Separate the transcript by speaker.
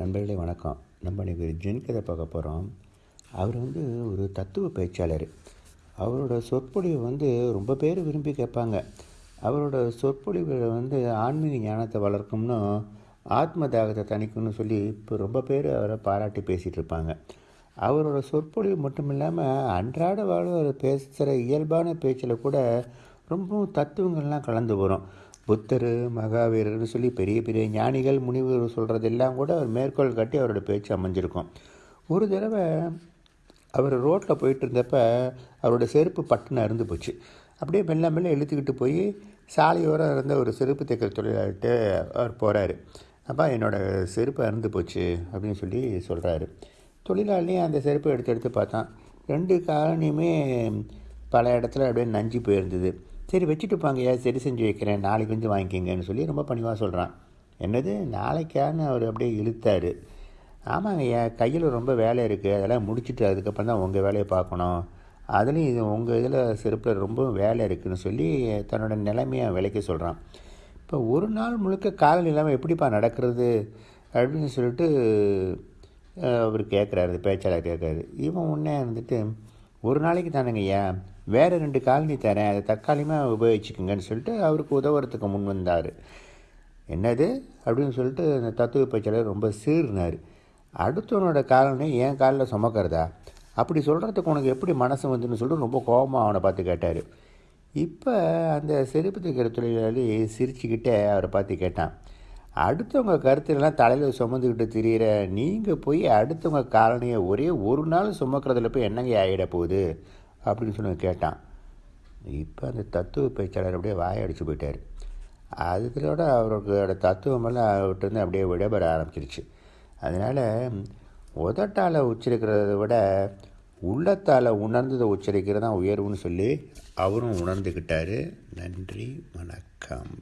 Speaker 1: நண்பர்களே வணக்கம். நம்ம இன்னைக்கு ஒரு ஜென் கதை பார்க்க போகிறோம் அவர் வந்து ஒரு தத்துவ பேச்சாளர். அவரோட சொற்பொழிவு வந்து ரொம்ப பேர் விரும்பி கேட்பாங்க. அவரோட சொற்பொழிவில் வந்து ஆன்மீக ஞானத்தை வளர்க்கும்னு ஆத்ம தாகத்தை தணிக்கும்னு சொல்லி இப்போ ரொம்ப பேர் அவரை பாராட்டி பேசிகிட்டு இருப்பாங்க. அவரோட சொற்பொழிவு மட்டும் இல்லாமல் அன்றாட வாழ்வு பேசுகிற இயல்பான பேச்சில் கூட ரொம்பவும் தத்துவங்கள்லாம் கலந்து வரும் புத்தர் மகாவீரர்னு சொல்லி பெரிய பெரிய ஞானிகள் முனிவர் சொல்கிறதெல்லாம் கூட அவர் மேற்கோள் காட்டி அவரோட பேச்சு அமைஞ்சிருக்கும். ஒரு தடவை அவர் ரோட்டில் போயிட்டு இருந்தப்ப அவரோட செருப்பு பட்டுன்னு அருந்து போச்சு. அப்படியே மெல்ல மெல்ல இழுத்துக்கிட்டு போய் சாலையோரம் இருந்த ஒரு செருப்பு தைக்கிற தொழிலாளிட்டு அவர் போகிறாரு அப்பா என்னோடய செருப்பு அருந்து போச்சு அப்படின்னு சொல்லி சொல்கிறாரு தொழிலாளியும் அந்த செருப்பை எடுத்து எடுத்து பார்த்தான். ரெண்டு காலனியுமே பல இடத்துல அப்படியே நஞ்சு போயிருந்தது. சரி வச்சுட்டுப்பாங்கய்யா சரி செஞ்சு வைக்கிறேன் நாளைக்கு வந்து வாங்கிக்கிங்கன்னு சொல்லி ரொம்ப பணிவாக சொல்கிறான் என்னது? நாளைக்கான்னு அவர் அப்படியே இழுத்தார். ஆமாங்க ஐயா கையில் ரொம்ப வேலை இருக்குது அதெல்லாம் முடிச்சுட்டு அதுக்கப்புறம் தான் உங்கள் வேலையை பார்க்கணும். அதுலேயும் இது உங்கள் இதில் செருப்பில் ரொம்ப வேலை இருக்குதுன்னு சொல்லி தன்னோட நிலைமையை விலைக்கு சொல்கிறான் இப்போ ஒரு நாள் முழுக்க காலம் இல்லாமல் எப்படிப்பா நடக்கிறது அப்படின்னு சொல்லிட்டு அவர் கேட்குறாரு பேச்சாளர் கேட்குறாரு இவன் உடனே வந்துட்டு ஒரு நாளைக்கு தானேங்கய்யா வேறு ரெண்டு காலனி தரேன். அதை தற்காலிகமாக உபயோகிச்சுக்கோங்கன்னு சொல்லிட்டு அவருக்கு உதவுறதுக்கு முன் வந்தார். என்னது? அப்படின்னு சொல்லிட்டு அந்த தத்துவ பேச்சாளர் ரொம்ப சீர்னார் அடுத்தவனோட காலனி என் காலில் சுமக்கிறதா? அப்படி சொல்கிறதுக்கு உனக்கு எப்படி மனசு வந்துன்னு சொல்லிட்டு ரொம்ப கோபமாக அவனை பார்த்து கேட்டார். இப்போ அந்த செருப்பு தைக்கிற தொழிலாளி சிரிச்சுக்கிட்டே அவரை பார்த்து கேட்டான். அடுத்தவங்க கருத்துலாம் தலையில் சுமந்துக்கிட்டு திரியிற நீங்கள் போய் அடுத்தவங்க காலனியை ஒரே ஒரு நாள் சுமக்கிறதுல போய் என்னங்க ஆகிட போகுது? அப்படின்னு சொல்லி கேட்டான். இப்போ அந்த தத்துவ பேச்சாளர் அப்படியே வாயடிச்சு போயிட்டார். அதுகளோட அவரோட தத்துவமெல்லாம் அவர்கிட்ட அப்படியே விடபெற ஆரம்பிச்சிருச்சு. அதனால் உதட்டால் உச்சரிக்கிறத விட உள்ளத்தால் உணர்ந்ததை உச்சரிக்கிறது தான் உயர்வுன்னு சொல்லி அவரும் உணர்ந்துக்கிட்டார் நன்றி வணக்கம்.